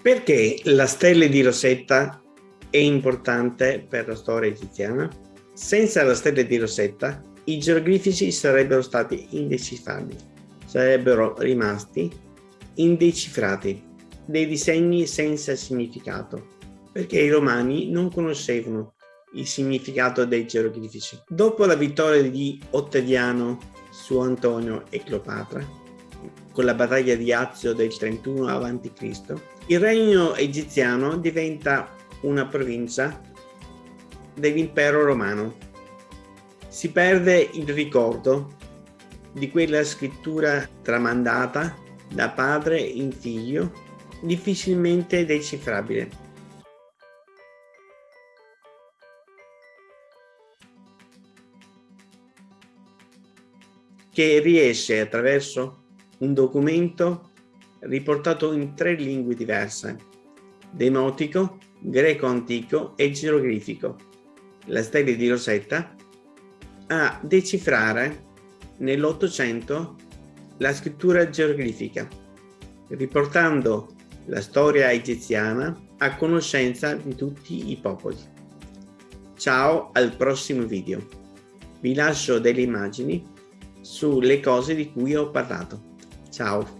Perché la stella di Rosetta è importante per la storia egiziana? Senza la stella di Rosetta i geroglifici sarebbero stati indecifrabili, sarebbero rimasti indecifrati, dei disegni senza significato, perché i romani non conoscevano il significato dei geroglifici. Dopo la vittoria di Ottaviano su Antonio e Cleopatra, con la battaglia di Azio del 31 a.C., il regno egiziano diventa una provincia dell'impero romano. Si perde il ricordo di quella scrittura tramandata da padre in figlio, difficilmente decifrabile. che riesce attraverso un documento riportato in tre lingue diverse, demotico, greco antico e geroglifico, la stella di Rosetta, a decifrare nell'Ottocento la scrittura geroglifica, riportando la storia egiziana a conoscenza di tutti i popoli. Ciao al prossimo video. Vi lascio delle immagini sulle cose di cui ho parlato. Ciao!